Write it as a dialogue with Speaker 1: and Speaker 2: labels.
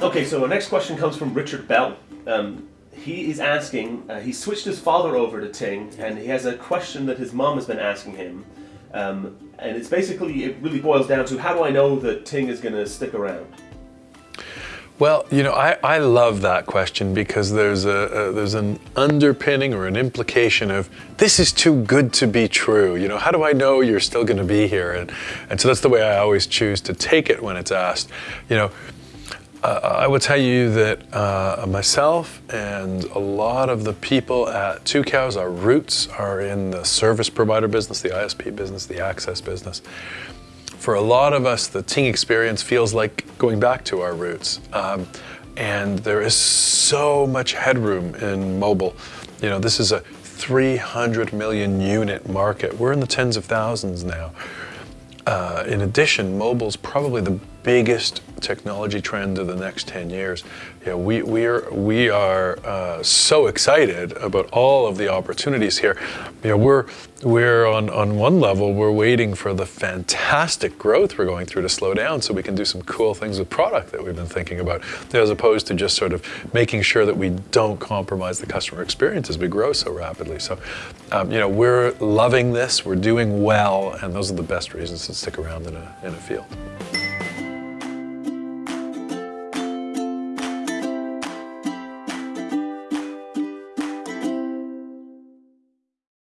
Speaker 1: Okay, so our next question comes from Richard Bell. Um, he is asking, uh, he switched his father over to Ting, and he has a question that his mom has been asking him. Um, and it's basically, it really boils down to how do I know that Ting is going to stick around?
Speaker 2: Well, you know, I, I love that question because there's a, a, there's an underpinning or an implication of this is too good to be true. You know, how do I know you're still going to be here? And and so that's the way I always choose to take it when it's asked. You know, I would tell you that uh, myself and a lot of the people at Tucows, our roots are in the service provider business, the ISP business, the access business for a lot of us, the Ting experience feels like going back to our roots. Um, and there is so much headroom in mobile. You know, this is a 300 million unit market. We're in the tens of thousands now. Uh, in addition, mobile's probably the biggest technology trend of the next 10 years. Yeah, we, we are, we are uh, so excited about all of the opportunities here. You know, we're, we're on, on one level, we're waiting for the fantastic growth we're going through to slow down so we can do some cool things with product that we've been thinking about, as opposed to just sort of making sure that we don't compromise the customer experience as we grow so rapidly. So, um, you know, we're loving this, we're doing well, and those are the best reasons to stick around in a, in a field.